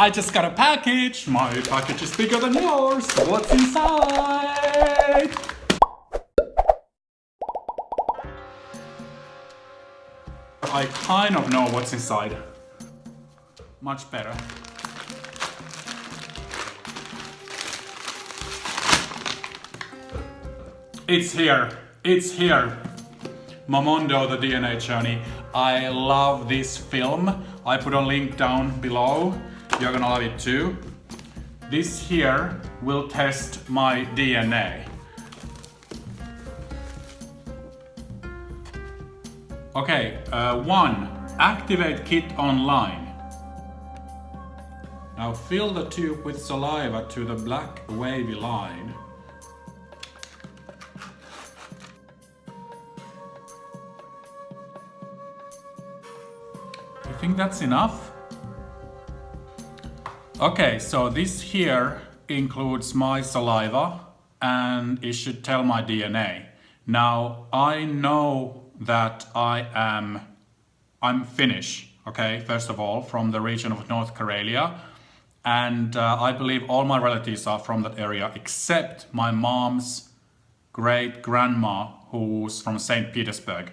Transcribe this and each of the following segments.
I just got a package. My package is bigger than yours. What's inside? I kind of know what's inside. Much better. It's here. It's here. Momondo, the DNA Journey. I love this film. I put a link down below. You're gonna love it too. This here will test my DNA. Okay, uh, one, activate kit online. Now fill the tube with saliva to the black wavy line. You think that's enough? Okay, so this here includes my saliva and it should tell my DNA. Now, I know that I am, I'm Finnish, okay, first of all, from the region of North Karelia. And uh, I believe all my relatives are from that area except my mom's great grandma who's from St. Petersburg.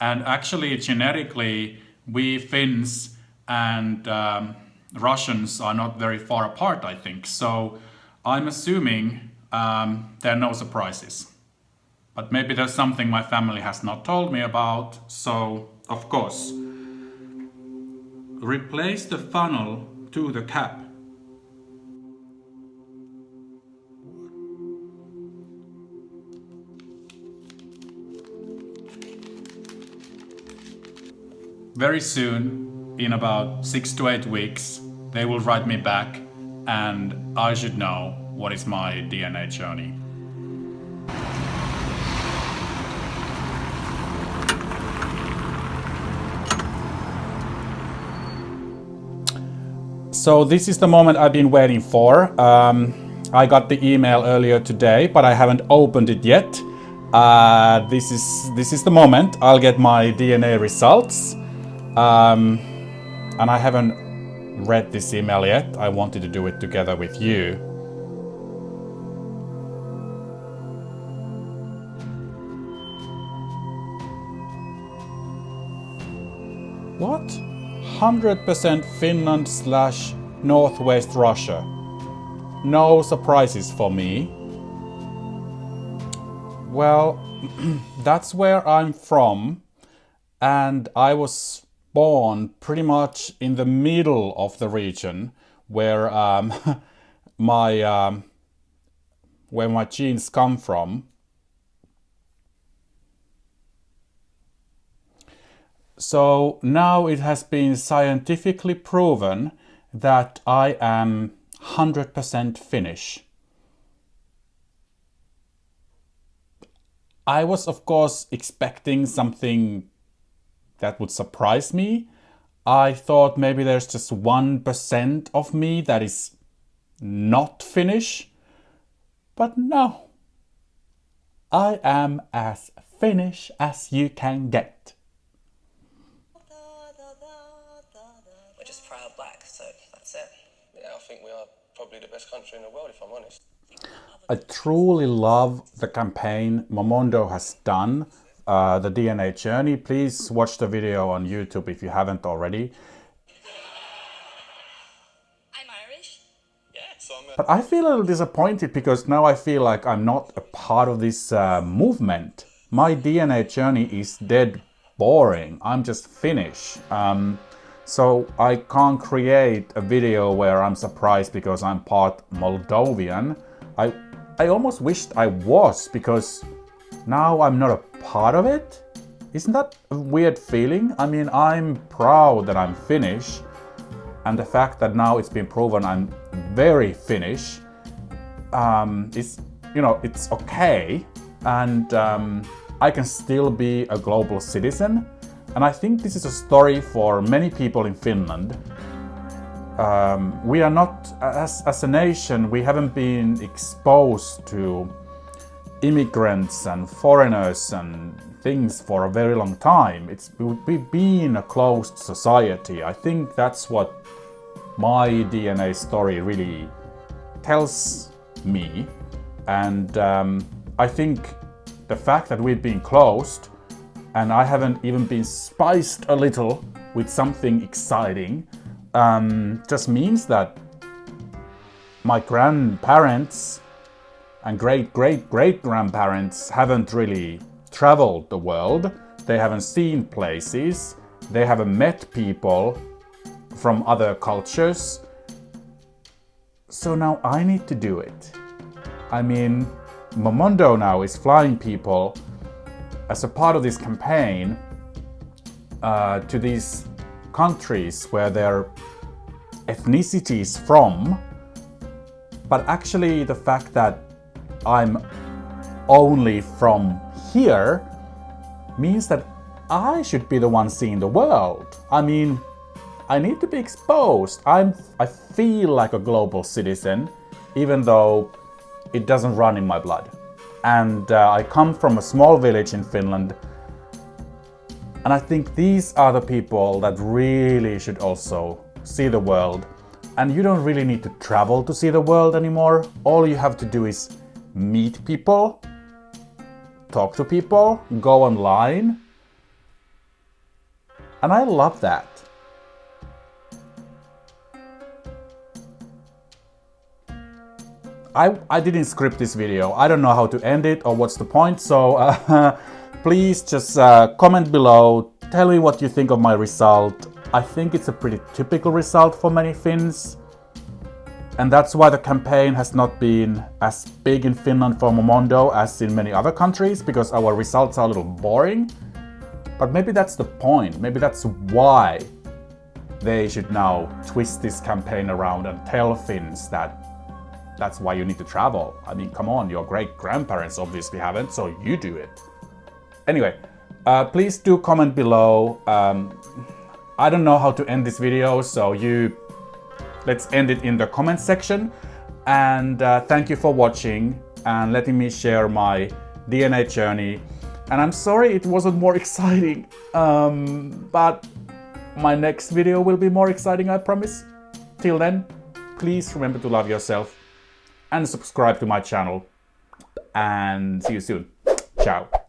And actually, genetically, we Finns and um, Russians are not very far apart, I think. So I'm assuming um, there are no surprises. But maybe there's something my family has not told me about. So, of course, replace the funnel to the cap. Very soon, in about six to eight weeks, they will write me back and I should know what is my DNA journey. So this is the moment I've been waiting for. Um, I got the email earlier today, but I haven't opened it yet. Uh, this is this is the moment I'll get my DNA results. Um, and I haven't read this email yet. I wanted to do it together with you. What? 100% Finland slash Northwest Russia. No surprises for me. Well, that's where I'm from and I was born pretty much in the middle of the region where um, my um, where my genes come from. So now it has been scientifically proven that I am 100% Finnish. I was of course expecting something that would surprise me. I thought maybe there's just 1% of me that is not Finnish. But no. I am as Finnish as you can get. We're just proud black, so that's it. Yeah, I think we are probably the best country in the world, if I'm honest. I truly love the campaign Momondo has done uh, the DNA journey, please watch the video on YouTube if you haven't already. I'm Irish. Yeah, so I'm. But I feel a little disappointed because now I feel like I'm not a part of this uh, movement. My DNA journey is dead boring. I'm just Finnish. Um, so I can't create a video where I'm surprised because I'm part Moldovan. I, I almost wished I was because now I'm not a part of it? Isn't that a weird feeling? I mean, I'm proud that I'm Finnish, and the fact that now it's been proven I'm very Finnish um, is, you know, it's okay, and um, I can still be a global citizen. And I think this is a story for many people in Finland. Um, we are not, as, as a nation, we haven't been exposed to immigrants and foreigners and things for a very long time. It's we've been a closed society. I think that's what my DNA story really tells me. And um, I think the fact that we've been closed and I haven't even been spiced a little with something exciting um, just means that my grandparents and great great great grandparents haven't really traveled the world. They haven't seen places. They haven't met people from other cultures. So now I need to do it. I mean, Momondo now is flying people as a part of this campaign uh, to these countries where their ethnicity is from. But actually the fact that I'm only from here means that I should be the one seeing the world. I mean, I need to be exposed. I'm, I feel like a global citizen, even though it doesn't run in my blood. And uh, I come from a small village in Finland. And I think these are the people that really should also see the world. And you don't really need to travel to see the world anymore. All you have to do is meet people, talk to people, go online. And I love that. I, I didn't script this video. I don't know how to end it or what's the point. So uh, please just uh, comment below. Tell me what you think of my result. I think it's a pretty typical result for many Finns. And that's why the campaign has not been as big in Finland for Momondo as in many other countries, because our results are a little boring. But maybe that's the point. Maybe that's why they should now twist this campaign around and tell Finns that that's why you need to travel. I mean, come on, your great grandparents obviously haven't, so you do it. Anyway, uh, please do comment below. Um, I don't know how to end this video, so you let's end it in the comment section. And uh, thank you for watching and letting me share my DNA journey. And I'm sorry it wasn't more exciting, um, but my next video will be more exciting, I promise. Till then, please remember to love yourself and subscribe to my channel. And see you soon. Ciao.